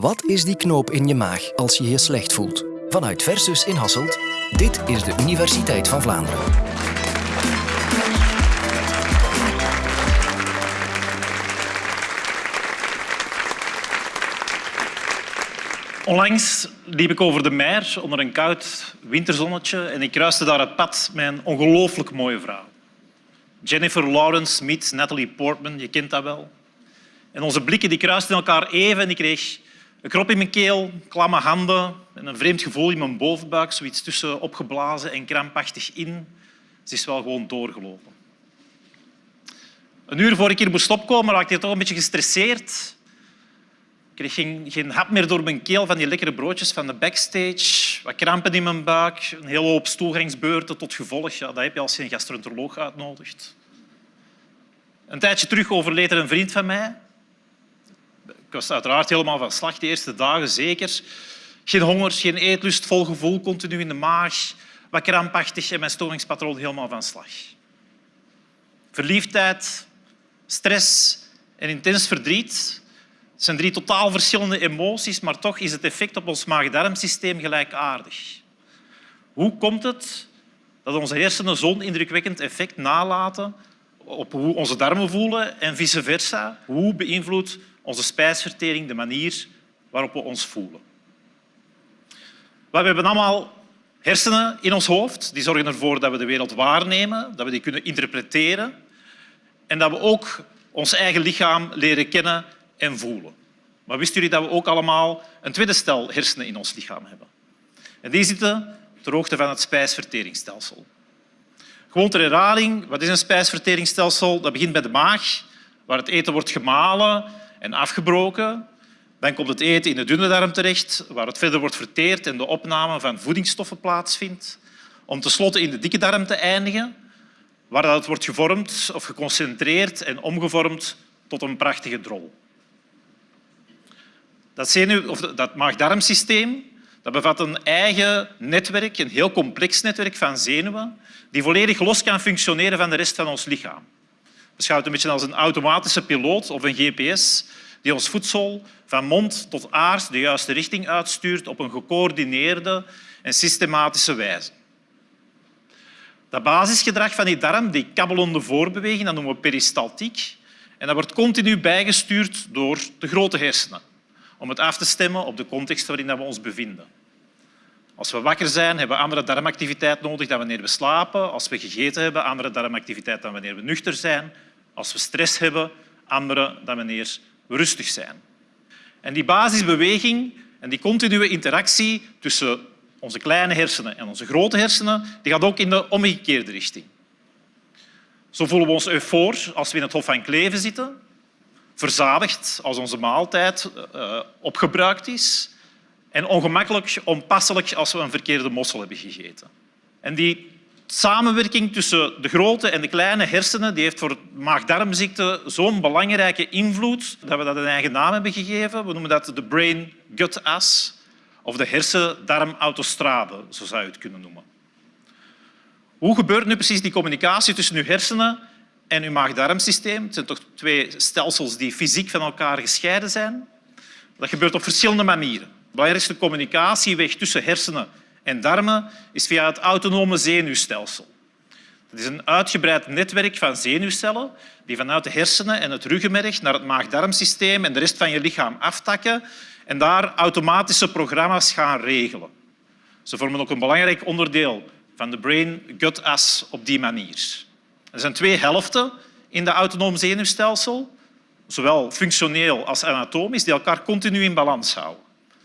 Wat is die knoop in je maag als je je slecht voelt? Vanuit Versus in Hasselt, dit is de Universiteit van Vlaanderen. Onlangs liep ik over de mer onder een koud winterzonnetje en ik kruiste daar het pad met een ongelooflijk mooie vrouw. Jennifer Lawrence meets Natalie Portman, je kent dat wel. En onze blikken die kruisten elkaar even en ik kreeg een krop in mijn keel, klamme handen en een vreemd gevoel in mijn bovenbuik, zoiets tussen opgeblazen en krampachtig in. Ze is wel gewoon doorgelopen. Een uur voor ik hier moest opkomen raakte ik toch een beetje gestresseerd. Ik kreeg geen, geen hap meer door mijn keel van die lekkere broodjes van de backstage. Wat krampen in mijn buik, een hele hoop stoelgangsbeurten tot gevolg. Ja, dat heb je als je een gastroenteroloog uitnodigt. Een tijdje terug overleed er een vriend van mij. Ik was uiteraard helemaal van slag, de eerste dagen zeker. Geen honger, geen eetlust, vol gevoel, continu in de maag. Wat krampachtig en mijn storingspatroon helemaal van slag. Verliefdheid, stress en intens verdriet zijn drie totaal verschillende emoties, maar toch is het effect op ons maag-darmsysteem gelijkaardig. Hoe komt het dat onze hersenen zo'n indrukwekkend effect nalaten op hoe onze darmen voelen en vice versa? Hoe beïnvloedt onze spijsvertering de manier waarop we ons voelen? We hebben allemaal hersenen in ons hoofd. Die zorgen ervoor dat we de wereld waarnemen, dat we die kunnen interpreteren en dat we ook ons eigen lichaam leren kennen en voelen. Maar wisten jullie dat we ook allemaal een tweede stel hersenen in ons lichaam hebben? En die zitten ter hoogte van het spijsverteringsstelsel. Gewoon ter herhaling, wat is een spijsverteringsstelsel? Dat begint bij de maag, waar het eten wordt gemalen en afgebroken. Dan komt het eten in de dunne darm terecht, waar het verder wordt verteerd en de opname van voedingsstoffen plaatsvindt. Om tenslotte in de dikke darm te eindigen, waar het wordt gevormd of geconcentreerd en omgevormd tot een prachtige drol. Dat, dat maag-darmsysteem dat bevat een eigen netwerk, een heel complex netwerk van zenuwen, die volledig los kan functioneren van de rest van ons lichaam. Beschouw het een beetje als een automatische piloot of een GPS die ons voedsel van mond tot aars de juiste richting uitstuurt op een gecoördineerde en systematische wijze. Dat basisgedrag van die darm, die kabbelende voorbeweging, dat noemen we peristaltiek. En dat wordt continu bijgestuurd door de grote hersenen om het af te stemmen op de context waarin we ons bevinden. Als we wakker zijn, hebben we andere darmactiviteit nodig dan wanneer we slapen. Als we gegeten hebben, andere darmactiviteit dan wanneer we nuchter zijn. Als we stress hebben, andere dan wanneer rustig zijn. En die basisbeweging en die continue interactie tussen onze kleine hersenen en onze grote hersenen die gaat ook in de omgekeerde richting. Zo voelen we ons eufoor als we in het Hof van Kleven zitten verzadigd als onze maaltijd uh, opgebruikt is en ongemakkelijk, onpasselijk als we een verkeerde mossel hebben gegeten. En die samenwerking tussen de grote en de kleine hersenen die heeft voor maag-darmziekte zo'n belangrijke invloed dat we dat een eigen naam hebben gegeven. We noemen dat de brain-gut-as of de hersen-darm-autostrade, zo zou je het kunnen noemen. Hoe gebeurt nu precies die communicatie tussen uw hersenen en uw maag-darmsysteem. Het zijn toch twee stelsels die fysiek van elkaar gescheiden zijn. Dat gebeurt op verschillende manieren. De belangrijkste communicatieweg tussen hersenen en darmen is via het autonome zenuwstelsel. Het is een uitgebreid netwerk van zenuwcellen die vanuit de hersenen en het ruggenmerg naar het maag-darmsysteem en de rest van je lichaam aftakken en daar automatische programma's gaan regelen. Ze vormen ook een belangrijk onderdeel van de brain-gut-as op die manier. Er zijn twee helften in het autonoom zenuwstelsel, zowel functioneel als anatomisch, die elkaar continu in balans houden.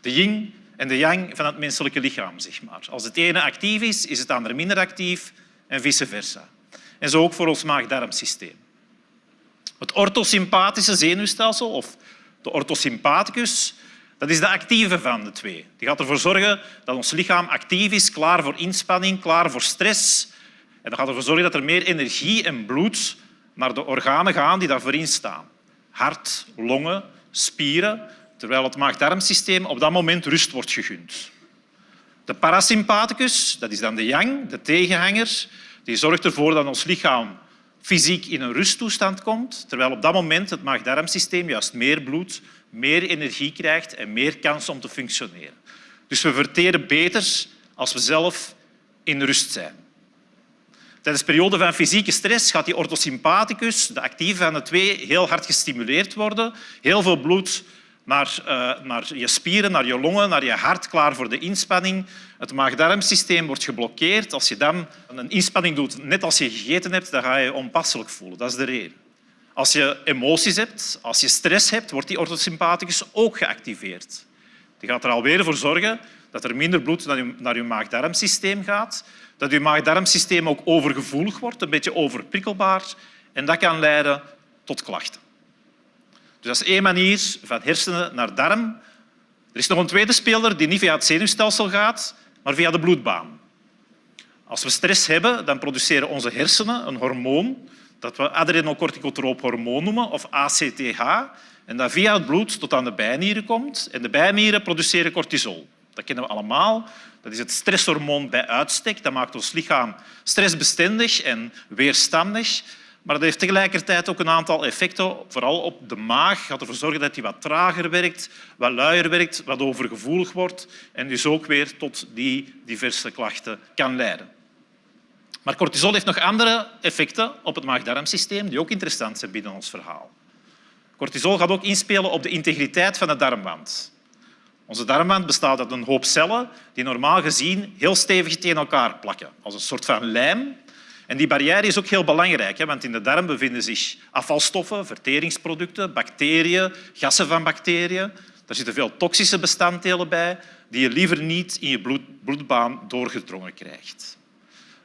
De yin en de yang van het menselijke lichaam. Zeg maar. Als het ene actief is, is het andere minder actief en vice versa. En zo ook voor ons maag-darmsysteem. Het orthosympathische zenuwstelsel, of de orthosympathicus, dat is de actieve van de twee. Die gaat ervoor zorgen dat ons lichaam actief is, klaar voor inspanning, klaar voor stress, en dat gaat ervoor zorgen dat er meer energie en bloed naar de organen gaan die daarvoor staan. Hart, longen, spieren, terwijl het maag-darmsysteem op dat moment rust wordt gegund. De parasympathicus, dat is dan de yang, de tegenhanger, die zorgt ervoor dat ons lichaam fysiek in een rusttoestand komt, terwijl op dat moment het maag-darmsysteem juist meer bloed, meer energie krijgt en meer kans om te functioneren. Dus we verteren beter als we zelf in rust zijn. Tijdens de periode van fysieke stress gaat die orthosympathicus, de actieve van de twee, heel hard gestimuleerd worden. Heel veel bloed naar, uh, naar je spieren, naar je longen, naar je hart, klaar voor de inspanning. Het maag-darmsysteem wordt geblokkeerd. Als je dan een inspanning doet, net als je gegeten hebt, dan ga je je onpasselijk voelen. Dat is de reden. Als je emoties hebt, als je stress hebt, wordt die orthosympathicus ook geactiveerd. Die gaat er alweer voor zorgen dat er minder bloed naar je, je maag-darmsysteem gaat, dat je maag-darmsysteem ook overgevoelig wordt, een beetje overprikkelbaar, en dat kan leiden tot klachten. Dus dat is één manier van hersenen naar darm. Er is nog een tweede speler die niet via het zenuwstelsel gaat, maar via de bloedbaan. Als we stress hebben, dan produceren onze hersenen een hormoon dat we adrenocorticotroop hormoon noemen, of ACTH, en dat via het bloed tot aan de bijnieren komt. En de bijnieren produceren cortisol. Dat kennen we allemaal. Dat is het stresshormoon bij uitstek. Dat maakt ons lichaam stressbestendig en weerstandig. Maar dat heeft tegelijkertijd ook een aantal effecten, vooral op de maag. Gaat ervoor zorgen dat hij wat trager werkt, wat luier werkt, wat overgevoelig wordt en dus ook weer tot die diverse klachten kan leiden. Maar cortisol heeft nog andere effecten op het maag-darmsysteem die ook interessant zijn binnen ons verhaal. Cortisol gaat ook inspelen op de integriteit van de darmwand. Onze darmwand bestaat uit een hoop cellen die normaal gezien heel stevig tegen elkaar plakken, als een soort van lijm. En die barrière is ook heel belangrijk, want in de darm bevinden zich afvalstoffen, verteringsproducten, bacteriën, gassen van bacteriën. Daar zitten veel toxische bestanddelen bij die je liever niet in je bloedbaan doorgedrongen krijgt.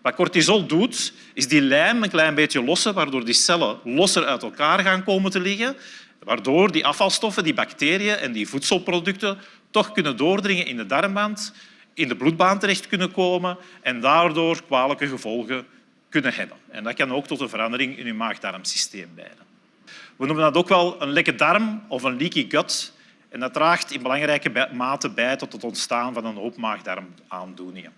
Wat cortisol doet, is die lijm een klein beetje lossen, waardoor die cellen losser uit elkaar gaan komen te liggen, waardoor die afvalstoffen, die bacteriën en die voedselproducten toch kunnen doordringen in de darmwand, in de bloedbaan terecht kunnen komen en daardoor kwalijke gevolgen kunnen hebben. En dat kan ook tot een verandering in je maag-darmsysteem leiden. We noemen dat ook wel een lekke darm of een leaky gut. En dat draagt in belangrijke mate bij tot het ontstaan van een hoop maagdarmaandoeningen.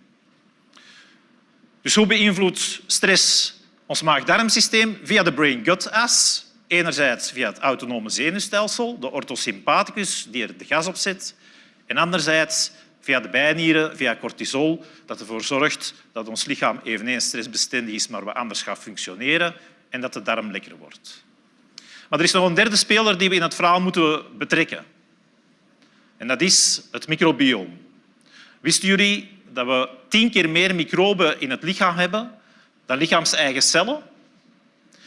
Dus hoe beïnvloedt stress ons maag-darmsysteem? Via de brain-gut-as. Enerzijds via het autonome zenuwstelsel, de orthosympathicus die er de gas op zet. En anderzijds via de bijnieren, via cortisol, dat ervoor zorgt dat ons lichaam eveneens stressbestendig is, maar we anders gaan functioneren en dat de darm lekker wordt. Maar er is nog een derde speler die we in het verhaal moeten betrekken. En dat is het microbioom. Wisten jullie dat we tien keer meer microben in het lichaam hebben dan lichaams-eigen cellen.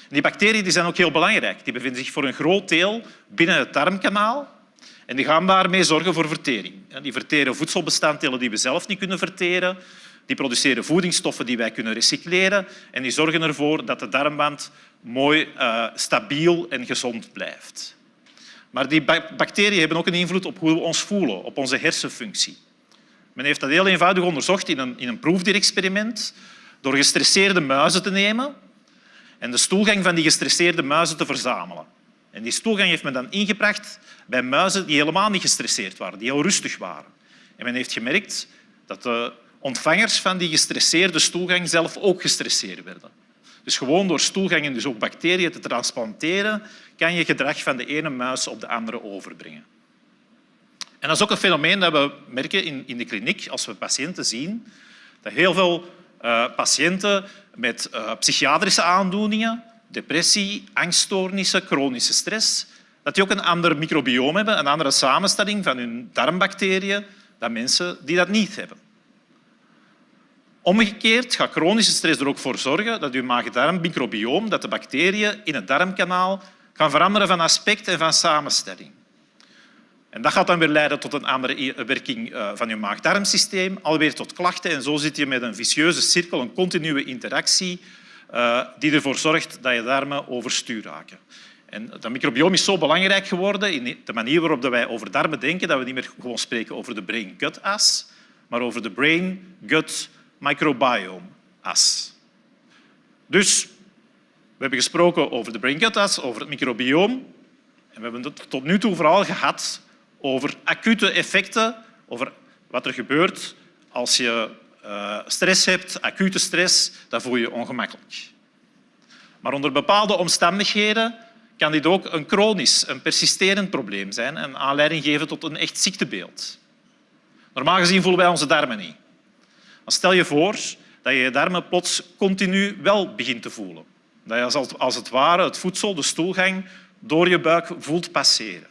Die bacteriën die zijn ook heel belangrijk. Die bevinden zich voor een groot deel binnen het darmkanaal en die gaan daarmee zorgen voor vertering. Die verteren voedselbestanddelen die we zelf niet kunnen verteren. Die produceren voedingsstoffen die wij kunnen recycleren en die zorgen ervoor dat de darmwand mooi, uh, stabiel en gezond blijft. Maar die bacteriën hebben ook een invloed op hoe we ons voelen, op onze hersenfunctie. Men heeft dat heel eenvoudig onderzocht in een, in een proefdierexperiment door gestresseerde muizen te nemen en de stoelgang van die gestresseerde muizen te verzamelen. En die stoelgang heeft men dan ingebracht bij muizen die helemaal niet gestresseerd waren, die heel rustig waren. En men heeft gemerkt dat de ontvangers van die gestresseerde stoelgang zelf ook gestresseerd werden. Dus gewoon door stoelgangen, dus ook bacteriën te transplanteren, kan je gedrag van de ene muis op de andere overbrengen. En dat is ook een fenomeen dat we merken in, de kliniek als we patiënten zien. Dat heel veel uh, patiënten met uh, psychiatrische aandoeningen, depressie, angststoornissen, chronische stress, dat die ook een ander microbioom hebben, een andere samenstelling van hun darmbacteriën dan mensen die dat niet hebben. Omgekeerd gaat chronische stress er ook voor zorgen dat je maag-darmmicrobioom, dat de bacteriën in het darmkanaal, gaan veranderen van aspect en van samenstelling. En dat gaat dan weer leiden tot een andere werking eh, van je maag-darmsysteem, alweer tot klachten. En zo zit je met een vicieuze cirkel, een continue interactie, uh, die ervoor zorgt dat je darmen overstuur raken. En dat microbiome is zo belangrijk geworden in de manier waarop wij over darmen denken, dat we niet meer gewoon spreken over de brain-gut-as, maar over de brain-gut-microbiome-as. Dus we hebben gesproken over de brain-gut-as, over het microbioom. En we hebben het tot nu toe vooral gehad over acute effecten, over wat er gebeurt als je uh, stress hebt, acute stress, dan voel je je ongemakkelijk. Maar onder bepaalde omstandigheden kan dit ook een chronisch, een persisterend probleem zijn en aanleiding geven tot een echt ziektebeeld. Normaal gezien voelen wij onze darmen niet. Maar stel je voor dat je je darmen plots continu wel begint te voelen. Dat je als het ware het voedsel, de stoelgang, door je buik voelt passeren.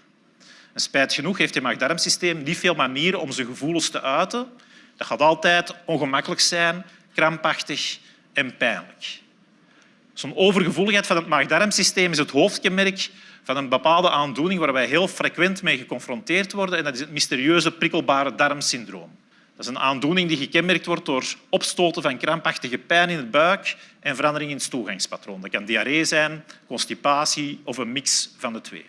En spijt genoeg heeft je maag-darmsysteem niet veel manieren om zijn gevoelens te uiten. Dat gaat altijd ongemakkelijk zijn, krampachtig en pijnlijk. Zo'n overgevoeligheid van het maag-darmsysteem is het hoofdkenmerk van een bepaalde aandoening waar wij heel frequent mee geconfronteerd worden en dat is het mysterieuze prikkelbare darmsyndroom. Dat is een aandoening die gekenmerkt wordt door opstoten van krampachtige pijn in het buik en verandering in het stoelgangspatroon. Dat kan diarree zijn, constipatie of een mix van de twee.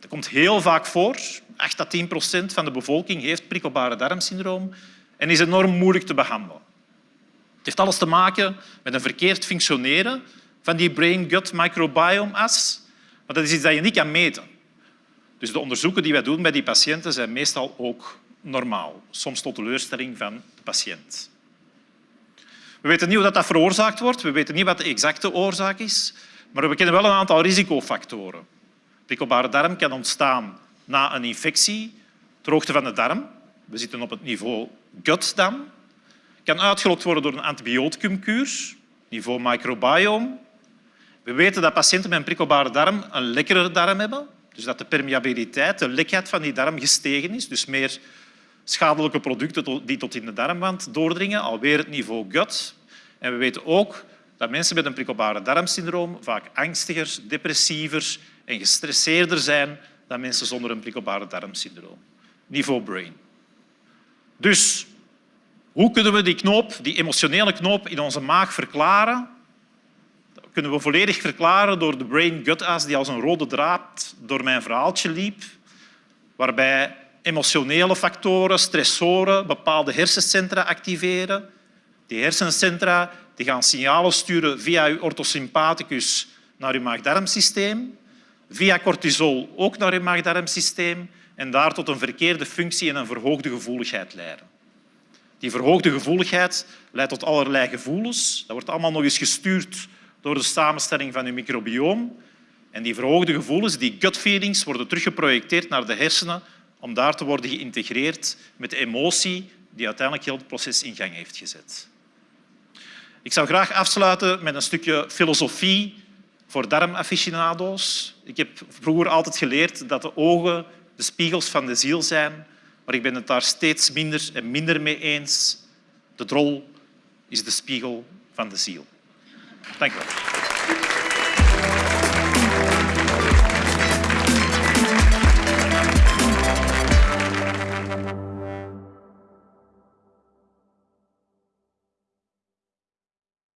Dat komt heel vaak voor. 8 tot 10 procent van de bevolking heeft prikkelbare darmsyndroom en is enorm moeilijk te behandelen. Het heeft alles te maken met een verkeerd functioneren van die brain-gut microbiome-as. Maar dat is iets dat je niet kan meten. Dus de onderzoeken die wij doen bij die patiënten zijn meestal ook normaal, soms tot teleurstelling van de patiënt. We weten niet hoe dat veroorzaakt wordt, we weten niet wat de exacte oorzaak is, maar we kennen wel een aantal risicofactoren. Prikkelbare darm kan ontstaan na een infectie, droogte van de darm. We zitten op het niveau gut dan. Kan uitgelokt worden door een antibioticumkuur, niveau microbiome. We weten dat patiënten met een prikkelbare darm een lekkere darm hebben, dus dat de permeabiliteit, de lekheid van die darm gestegen is, dus meer schadelijke producten die tot in de darmwand doordringen, alweer het niveau gut. En we weten ook dat mensen met een prikkelbare darmsyndroom vaak angstiger, depressiever en gestresseerder zijn dan mensen zonder een prikkelbare darmsyndroom. Niveau brain. Dus hoe kunnen we die knoop, die emotionele knoop in onze maag verklaren? Dat kunnen we volledig verklaren door de brain-gut-as die als een rode draad door mijn verhaaltje liep, waarbij emotionele factoren, stressoren, bepaalde hersencentra activeren. Die hersencentra die gaan signalen sturen via je orthosympathicus naar je maag-darmsysteem, via cortisol ook naar je maag-darmsysteem en daar tot een verkeerde functie en een verhoogde gevoeligheid leiden. Die verhoogde gevoeligheid leidt tot allerlei gevoelens. Dat wordt allemaal nog eens gestuurd door de samenstelling van je microbioom. En die verhoogde gevoelens, die gut feelings, worden teruggeprojecteerd naar de hersenen om daar te worden geïntegreerd met de emotie die uiteindelijk heel het proces in gang heeft gezet. Ik zou graag afsluiten met een stukje filosofie voor darmaficionado's. Ik heb vroeger altijd geleerd dat de ogen de spiegels van de ziel zijn, maar ik ben het daar steeds minder en minder mee eens. De drol is de spiegel van de ziel. Dank u wel.